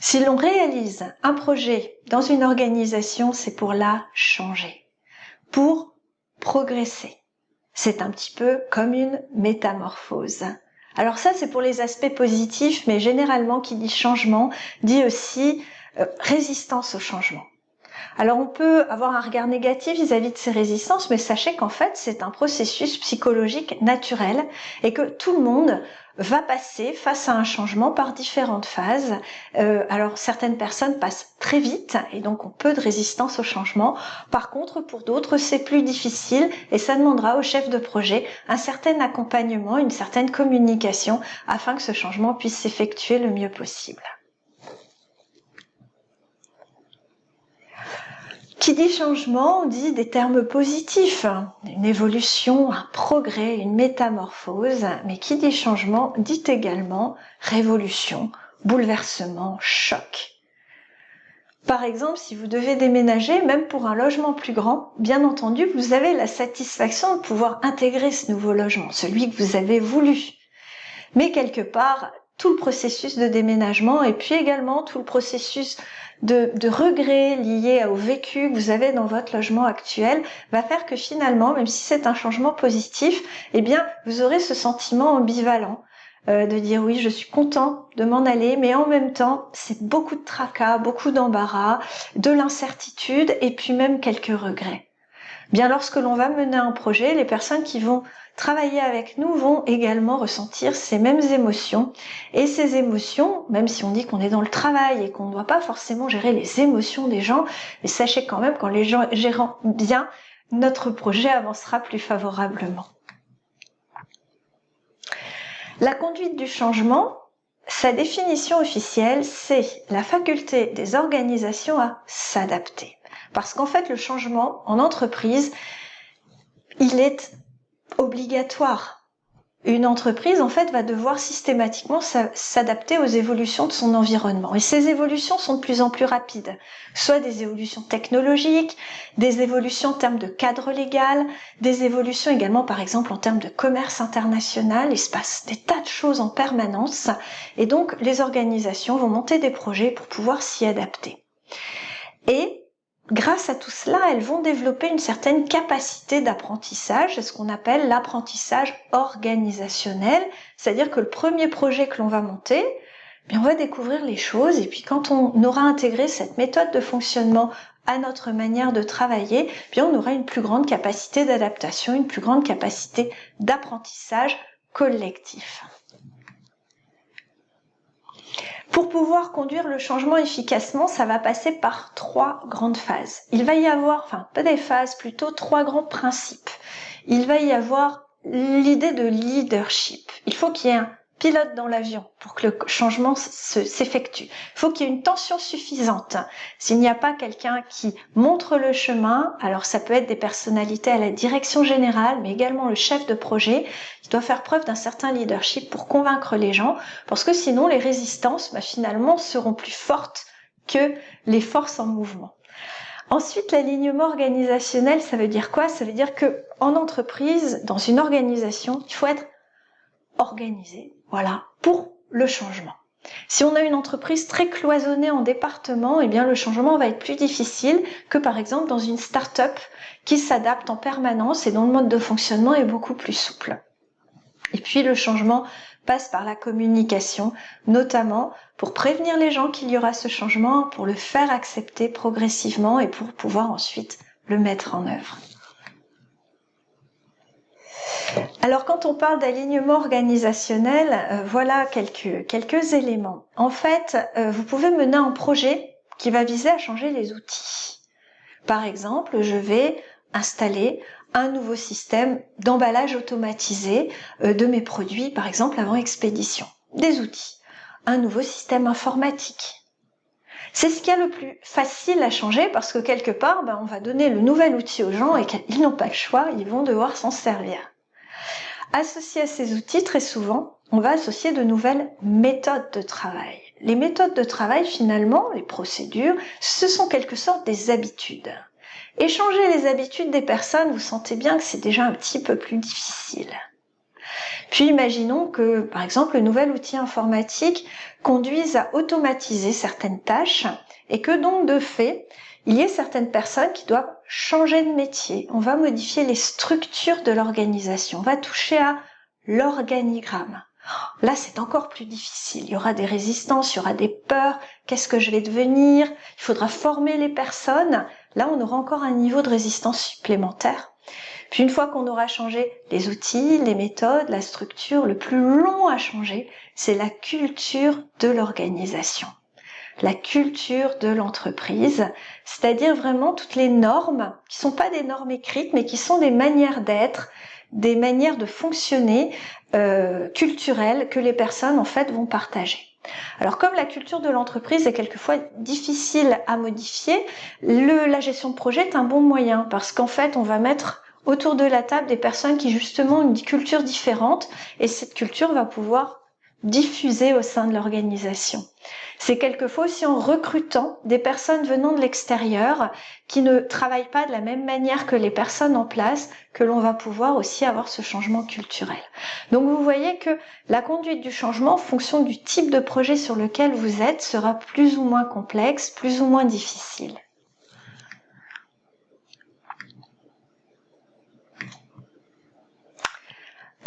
Si l'on réalise un projet dans une organisation, c'est pour la changer, pour progresser. C'est un petit peu comme une métamorphose. Alors ça, c'est pour les aspects positifs, mais généralement, qui dit changement, dit aussi euh, résistance au changement. Alors on peut avoir un regard négatif vis-à-vis de ces résistances, mais sachez qu'en fait c'est un processus psychologique naturel et que tout le monde va passer face à un changement par différentes phases. Euh, alors certaines personnes passent très vite et donc ont peu de résistance au changement. Par contre, pour d'autres, c'est plus difficile et ça demandera au chef de projet un certain accompagnement, une certaine communication afin que ce changement puisse s'effectuer le mieux possible. Qui dit changement dit des termes positifs, une évolution, un progrès, une métamorphose, mais qui dit changement dit également révolution, bouleversement, choc. Par exemple, si vous devez déménager, même pour un logement plus grand, bien entendu, vous avez la satisfaction de pouvoir intégrer ce nouveau logement, celui que vous avez voulu. Mais quelque part, tout le processus de déménagement et puis également tout le processus de, de regrets liés au vécu que vous avez dans votre logement actuel va faire que finalement, même si c'est un changement positif, eh bien, vous aurez ce sentiment ambivalent euh, de dire oui, je suis content de m'en aller, mais en même temps, c'est beaucoup de tracas, beaucoup d'embarras, de l'incertitude et puis même quelques regrets. Bien, lorsque l'on va mener un projet, les personnes qui vont travailler avec nous vont également ressentir ces mêmes émotions. Et ces émotions, même si on dit qu'on est dans le travail et qu'on ne doit pas forcément gérer les émotions des gens, mais sachez quand même qu'en les gérant bien, notre projet avancera plus favorablement. La conduite du changement, sa définition officielle, c'est la faculté des organisations à s'adapter. Parce qu'en fait, le changement en entreprise, il est obligatoire. Une entreprise, en fait, va devoir systématiquement s'adapter aux évolutions de son environnement. Et ces évolutions sont de plus en plus rapides. Soit des évolutions technologiques, des évolutions en termes de cadre légal, des évolutions également, par exemple, en termes de commerce international. Il se passe des tas de choses en permanence. Et donc, les organisations vont monter des projets pour pouvoir s'y adapter. Et grâce à tout cela, elles vont développer une certaine capacité d'apprentissage, c'est ce qu'on appelle l'apprentissage organisationnel, c'est-à-dire que le premier projet que l'on va monter, eh bien on va découvrir les choses et puis quand on aura intégré cette méthode de fonctionnement à notre manière de travailler, eh bien on aura une plus grande capacité d'adaptation, une plus grande capacité d'apprentissage collectif. Pour pouvoir conduire le changement efficacement, ça va passer par trois grandes phases. Il va y avoir, enfin pas des phases, plutôt trois grands principes. Il va y avoir l'idée de leadership. Il faut qu'il y ait un pilote dans l'avion pour que le changement s'effectue. Il faut qu'il y ait une tension suffisante. S'il n'y a pas quelqu'un qui montre le chemin, alors ça peut être des personnalités à la direction générale, mais également le chef de projet, qui doit faire preuve d'un certain leadership pour convaincre les gens, parce que sinon les résistances, bah, finalement, seront plus fortes que les forces en mouvement. Ensuite, l'alignement organisationnel, ça veut dire quoi? Ça veut dire que en entreprise, dans une organisation, il faut être organisé, voilà, pour le changement. Si on a une entreprise très cloisonnée en départements, eh bien le changement va être plus difficile que par exemple dans une start-up qui s'adapte en permanence et dont le mode de fonctionnement est beaucoup plus souple. Et puis le changement passe par la communication, notamment pour prévenir les gens qu'il y aura ce changement, pour le faire accepter progressivement et pour pouvoir ensuite le mettre en œuvre. Alors quand on parle d'alignement organisationnel, euh, voilà quelques, quelques éléments. En fait, euh, vous pouvez mener un projet qui va viser à changer les outils. Par exemple, je vais installer un nouveau système d'emballage automatisé euh, de mes produits, par exemple avant expédition. Des outils. Un nouveau système informatique. C'est ce qui est le plus facile à changer parce que quelque part, ben, on va donner le nouvel outil aux gens et qu'ils n'ont pas le choix, ils vont devoir s'en servir. Associé à ces outils, très souvent, on va associer de nouvelles méthodes de travail. Les méthodes de travail, finalement, les procédures, ce sont quelque sorte des habitudes. Échanger les habitudes des personnes, vous sentez bien que c'est déjà un petit peu plus difficile. Puis imaginons que, par exemple, le nouvel outil informatique conduise à automatiser certaines tâches et que donc de fait, il y ait certaines personnes qui doivent changer de métier. On va modifier les structures de l'organisation. On va toucher à l'organigramme. Là, c'est encore plus difficile. Il y aura des résistances, il y aura des peurs. Qu'est-ce que je vais devenir? Il faudra former les personnes. Là, on aura encore un niveau de résistance supplémentaire. Puis une fois qu'on aura changé les outils, les méthodes, la structure, le plus long à changer, c'est la culture de l'organisation. La culture de l'entreprise, c'est-à-dire vraiment toutes les normes qui sont pas des normes écrites, mais qui sont des manières d'être, des manières de fonctionner euh, culturelles que les personnes en fait vont partager. Alors comme la culture de l'entreprise est quelquefois difficile à modifier, la gestion de projet est un bon moyen parce qu'en fait on va mettre autour de la table des personnes qui justement ont une culture différente et cette culture va pouvoir diffuser au sein de l'organisation. C'est quelquefois aussi en recrutant des personnes venant de l'extérieur qui ne travaillent pas de la même manière que les personnes en place que l'on va pouvoir aussi avoir ce changement culturel. Donc vous voyez que la conduite du changement en fonction du type de projet sur lequel vous êtes sera plus ou moins complexe, plus ou moins difficile.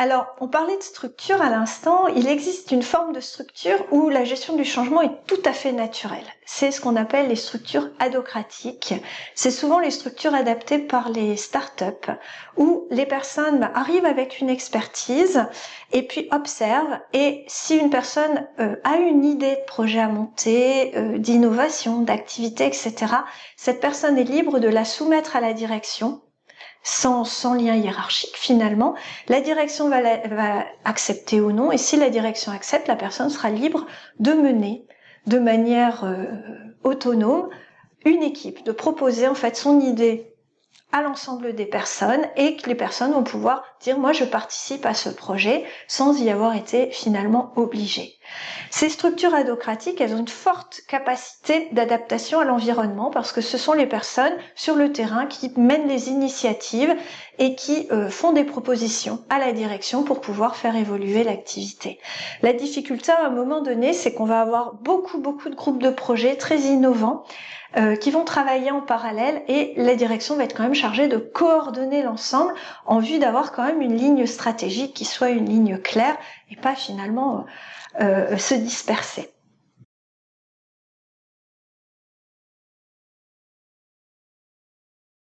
Alors, on parlait de structure à l'instant. Il existe une forme de structure où la gestion du changement est tout à fait naturelle. C'est ce qu'on appelle les structures adocratiques. C'est souvent les structures adaptées par les startups où les personnes bah, arrivent avec une expertise et puis observent. Et si une personne euh, a une idée de projet à monter, euh, d'innovation, d'activité, etc., cette personne est libre de la soumettre à la direction sans, sans lien hiérarchique finalement, la direction va, accepter ou non, et si la direction accepte, la personne sera libre de mener de manière euh, autonome une équipe, de proposer en fait son idée à l'ensemble des personnes et que les personnes vont pouvoir dire moi je participe à ce projet sans y avoir été finalement obligé. Ces structures adocratiques, elles ont une forte capacité d'adaptation à l'environnement parce que ce sont les personnes sur le terrain qui mènent les initiatives et qui euh, font des propositions à la direction pour pouvoir faire évoluer l'activité. La difficulté à un moment donné, c'est qu'on va avoir beaucoup beaucoup de groupes de projets très innovants euh, qui vont travailler en parallèle et la direction va être quand même chargée de coordonner l'ensemble en vue d'avoir quand même une ligne stratégique qui soit une ligne claire et pas finalement euh, se disperser.